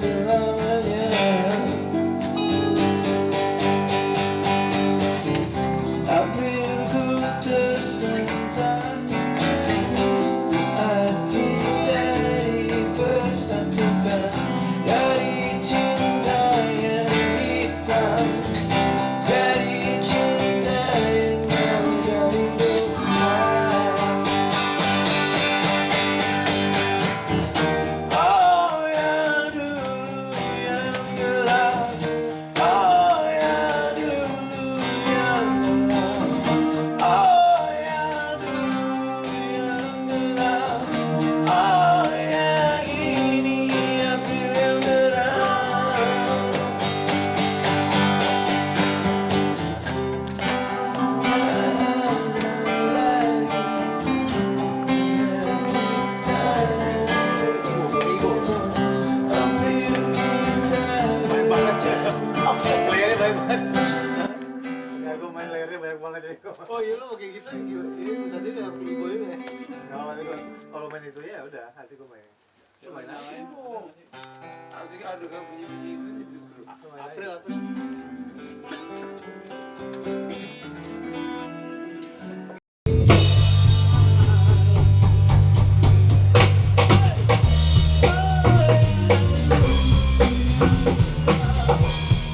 bersama oh iya lu kayak gitu ya? ini susahnya kenapa jadi boy ya kalau main itu ya udah hati gue main. Lu main ya? kan bunyi bunyi itu itu seru. April April.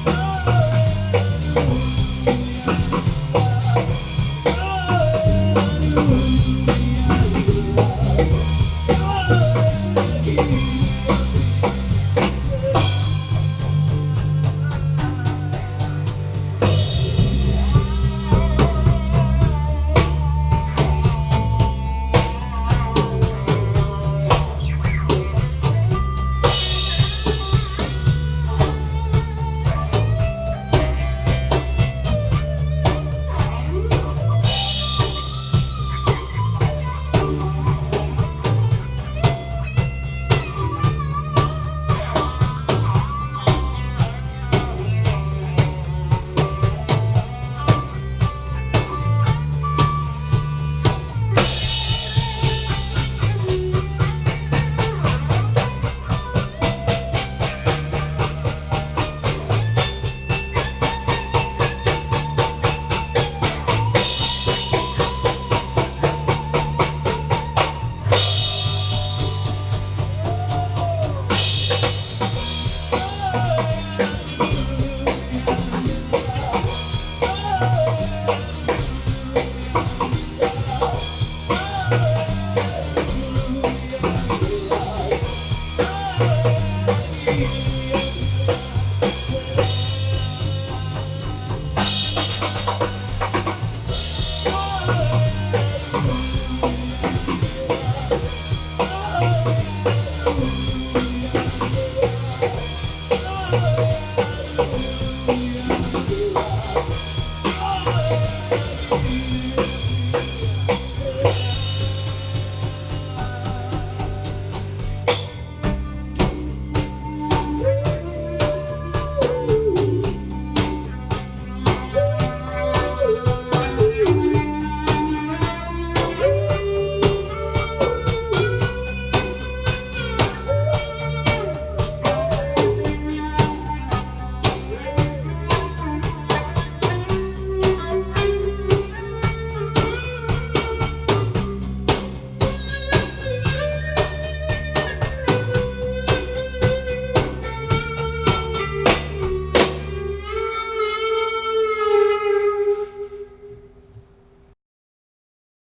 Oh Oh,